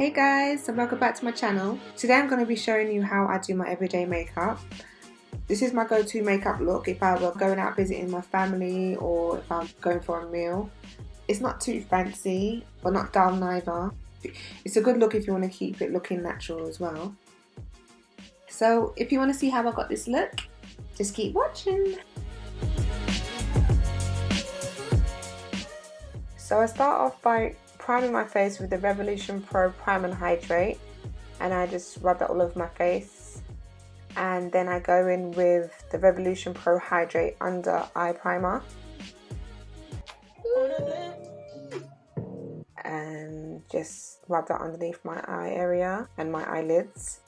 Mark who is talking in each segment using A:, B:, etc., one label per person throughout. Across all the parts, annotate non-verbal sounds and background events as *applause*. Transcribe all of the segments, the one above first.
A: Hey guys, and welcome back to my channel. Today I'm going to be showing you how I do my everyday makeup. This is my go-to makeup look if I were going out visiting my family or if I'm going for a meal. It's not too fancy, but not dull neither. It's a good look if you want to keep it looking natural as well. So if you want to see how I got this look, just keep watching. So I start off by priming my face with the Revolution Pro Prime and Hydrate and I just rub that all over my face. And then I go in with the Revolution Pro Hydrate under eye primer. And just rub that underneath my eye area and my eyelids.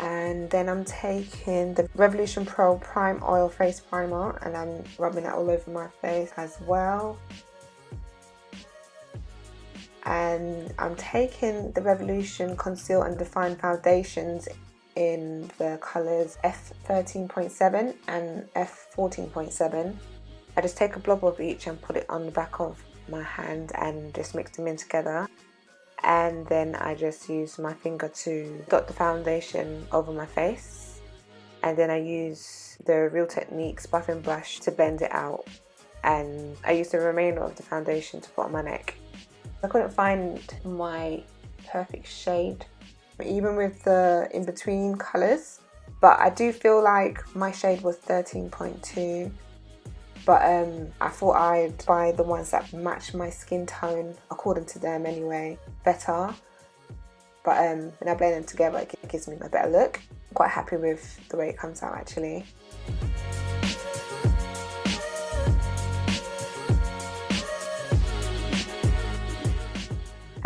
A: And then I'm taking the Revolution Pro Prime Oil Face Primer and I'm rubbing that all over my face as well and I'm taking the Revolution Conceal and Define Foundations in the colours F13.7 and F14.7. I just take a blob of each and put it on the back of my hand and just mix them in together and then I just use my finger to dot the foundation over my face and then I use the Real Techniques buffing brush to blend it out and I use the remainder of the foundation to put on my neck. I couldn't find my perfect shade even with the in-between colours but I do feel like my shade was 13.2 but um, I thought I'd buy the ones that match my skin tone according to them anyway better. But um, when I blend them together it gives me a better look. I'm quite happy with the way it comes out actually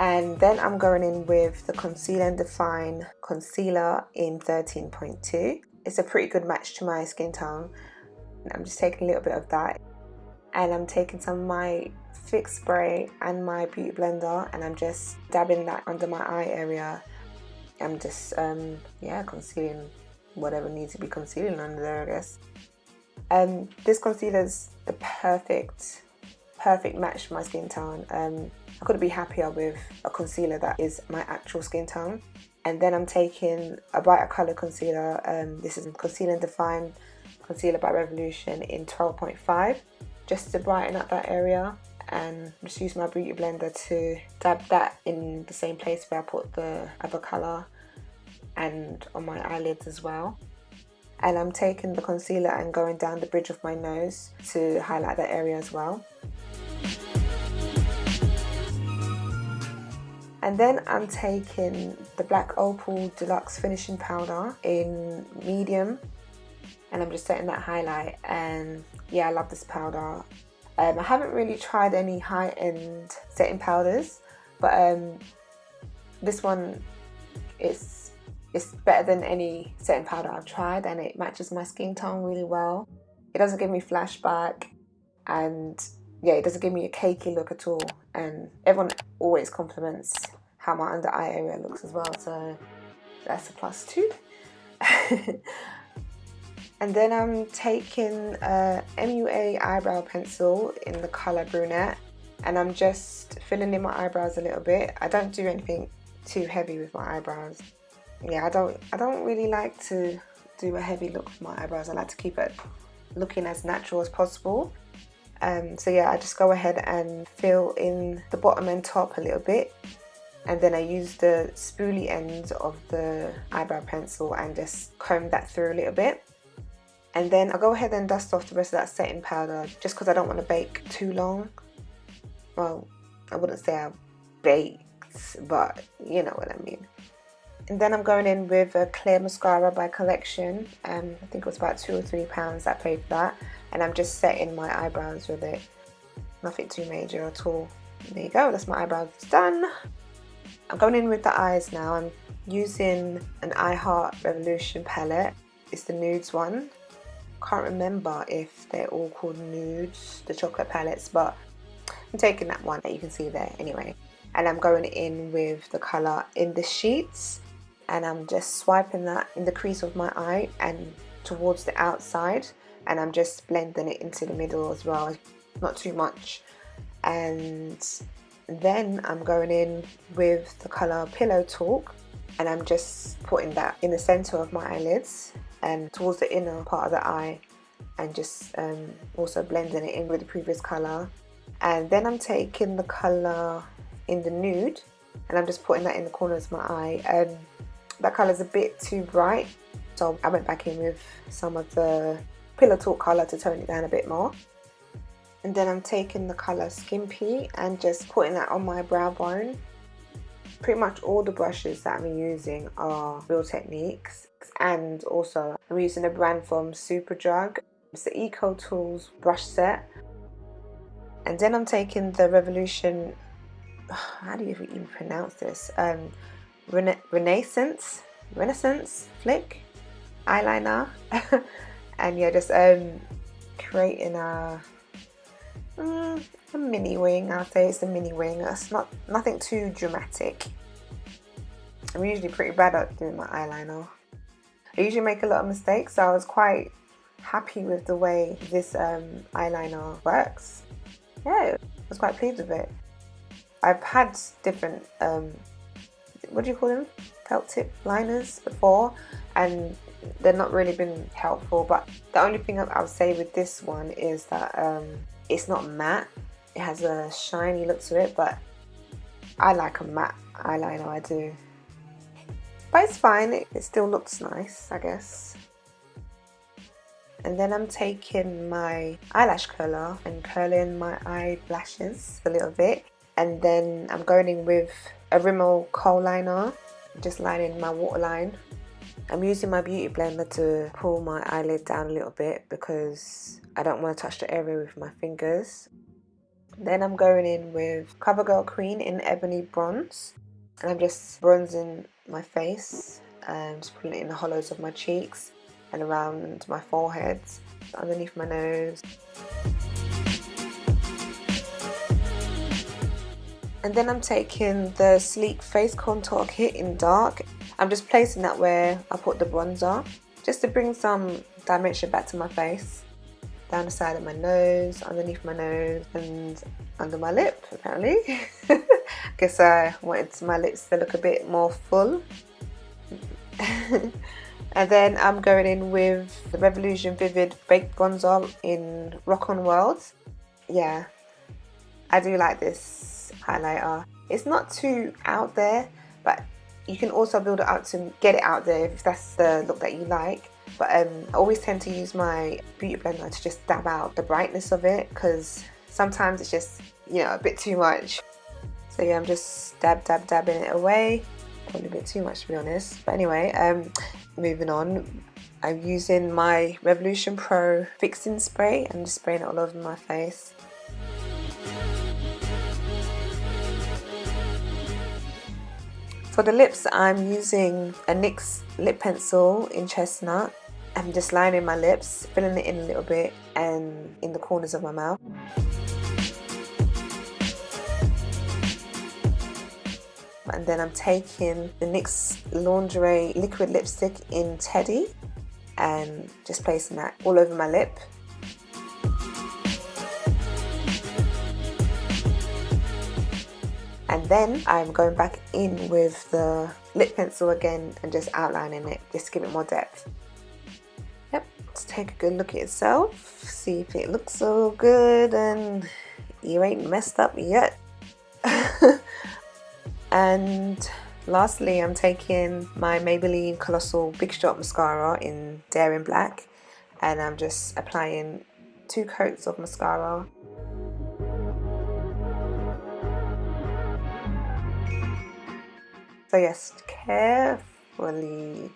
A: and then I'm going in with the Conceal and Define Concealer in 13.2 it's a pretty good match to my skin tone. I'm just taking a little bit of that. And I'm taking some of my fix spray and my beauty blender and I'm just dabbing that under my eye area. I'm just um, yeah concealing whatever needs to be concealing under there I guess. Um, this concealer is the perfect perfect match for my skin tone um, I couldn't be happier with a concealer that is my actual skin tone. And then I'm taking a brighter colour concealer. Um, this is Conceal and Define Concealer by Revolution in 12.5 just to brighten up that area and just use my beauty blender to dab that in the same place where I put the other colour and on my eyelids as well and I'm taking the concealer and going down the bridge of my nose to highlight that area as well And then I'm taking the Black Opal Deluxe Finishing Powder in medium and I'm just setting that highlight and yeah I love this powder. Um, I haven't really tried any high-end setting powders but um, this one is it's better than any setting powder I've tried and it matches my skin tone really well. It doesn't give me flashback and yeah, it doesn't give me a cakey look at all. And everyone always compliments how my under eye area looks as well. So that's a plus two. *laughs* and then I'm taking a MUA eyebrow pencil in the colour brunette. And I'm just filling in my eyebrows a little bit. I don't do anything too heavy with my eyebrows. Yeah, I don't I don't really like to do a heavy look with my eyebrows. I like to keep it looking as natural as possible. Um, so yeah, I just go ahead and fill in the bottom and top a little bit. And then I use the spoolie end of the eyebrow pencil and just comb that through a little bit. And then I'll go ahead and dust off the rest of that setting powder just because I don't want to bake too long. Well I wouldn't say I baked but you know what I mean. And then I'm going in with a clear mascara by collection. Um, I think it was about two or three pounds I paid for that and I'm just setting my eyebrows with it. Nothing too major at all. There you go that's my eyebrows done. I'm going in with the eyes now. I'm using an I Heart Revolution palette. It's the nudes one. Can't remember if they're all called nudes the chocolate palettes but I'm taking that one that you can see there anyway. And I'm going in with the colour in the sheets. And I'm just swiping that in the crease of my eye and towards the outside and I'm just blending it into the middle as well not too much. And Then I'm going in with the colour Pillow Talk and I'm just putting that in the centre of my eyelids and towards the inner part of the eye and just um, also blending it in with the previous colour. And then I'm taking the colour in the nude and I'm just putting that in the corners of my eye. And that colour is a bit too bright so I went back in with some of the Pillow Talk colour to tone it down a bit more. And then I'm taking the colour Skimpy and just putting that on my brow bone. Pretty much all the brushes that I'm using are Real Techniques. And also I'm using a brand from Superdrug. It's the Eco Tools brush set. And then I'm taking the Revolution *sighs* how do you even pronounce this? Um, Rena Renaissance? Renaissance? Flick? Eyeliner *laughs* and yeah just um, creating a mm, a mini wing I'll say it's a mini wing. It's not nothing too dramatic. I'm usually pretty bad at doing my eyeliner. I usually make a lot of mistakes so I was quite happy with the way this um, eyeliner works. Yeah I was quite pleased with it. I've had different um, what do you call them? Felt tip liners before and they're not really been helpful but the only thing I'll say with this one is that um, it's not matte. It has a shiny look to it but I like a matte eyeliner I do. But it's fine it, it still looks nice I guess. And then I'm taking my eyelash curler and curling my eyelashes a little bit. And then I'm going in with a Rimmel kohl liner just lining my waterline I'm using my beauty blender to pull my eyelid down a little bit because I don't want to touch the area with my fingers then I'm going in with CoverGirl Queen in Ebony Bronze and I'm just bronzing my face and just putting it in the hollows of my cheeks and around my forehead, underneath my nose. And then I'm taking the Sleek Face Contour Kit in dark. I'm just placing that where I put the bronzer, just to bring some dimension back to my face. Down the side of my nose, underneath my nose, and under my lip, apparently. *laughs* Guess I wanted my lips to look a bit more full. *laughs* And then I'm going in with the Revolution Vivid Baked Bronzer in Rock On World. Yeah, I do like this highlighter. It's not too out there, but you can also build it up to get it out there if that's the look that you like. But um, I always tend to use my beauty blender to just dab out the brightness of it because sometimes it's just, you know, a bit too much. So yeah, I'm just dab, dab, dabbing it away. Probably a bit too much to be honest. But anyway, um, moving on I'm using my Revolution Pro fixing spray and just spraying it all over my face For the lips I'm using a NYX lip pencil in chestnut I'm just lining my lips, filling it in a little bit and in the corners of my mouth and then I'm taking the NYX Lingerie Liquid Lipstick in Teddy and just placing that all over my lip. And then I'm going back in with the lip pencil again and just outlining it, just to give it more depth. Yep, let's take a good look at yourself, see if it looks so good and you ain't messed up yet. *laughs* And lastly, I'm taking my Maybelline Colossal Big Shot Mascara in Daring Black and I'm just applying two coats of mascara. So yes, carefully,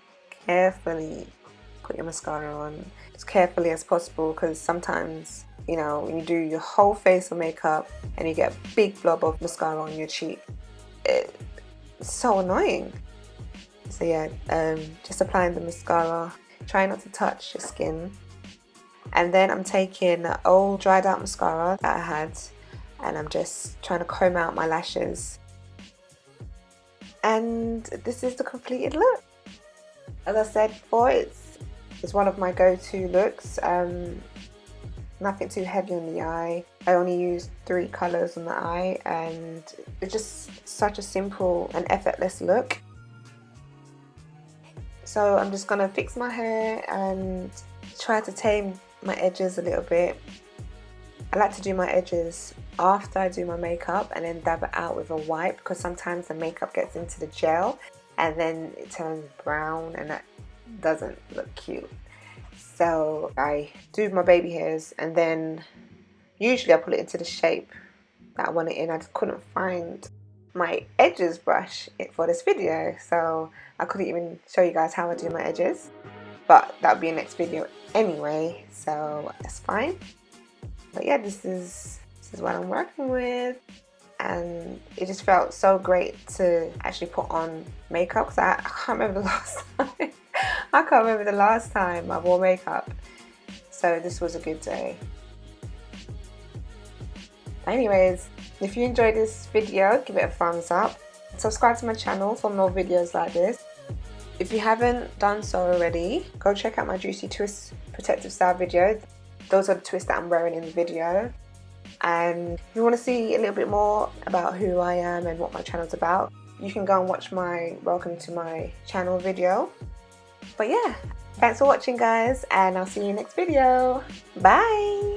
A: carefully put your mascara on as carefully as possible because sometimes you know when you do your whole face of makeup and you get a big blob of mascara on your cheek it's so annoying. So yeah, um, just applying the mascara. Try not to touch your skin. And then I'm taking old dried out mascara that I had and I'm just trying to comb out my lashes. And this is the completed look. As I said before, it's, it's one of my go-to looks. Um, nothing too heavy on the eye. I only use three colours on the eye and it's just such a simple and effortless look. So I'm just to fix my hair and try to tame my edges a little bit. I like to do my edges after I do my makeup and then dab it out with a wipe because sometimes the makeup gets into the gel and then it turns brown and that doesn't look cute. So I do my baby hairs and then usually I put it into the shape that I want it in. I just couldn't find my edges brush for this video so I couldn't even show you guys how I do my edges but that'll be a next video anyway so that's fine but yeah this is is what I'm working with. And it just felt so great to actually put on makeup because I, I can't remember the *laughs* last time. I can't remember the last time I wore makeup. So this was a good day. Anyways if you enjoyed this video give it a thumbs up. Subscribe to my channel for more videos like this. If you haven't done so already go check out my juicy twist protective style video. Those are the twists that I'm wearing in the video and if you want to see a little bit more about who I am and what my channel is about you can go and watch my welcome to my channel video. But yeah thanks for watching guys and I'll see you next video. Bye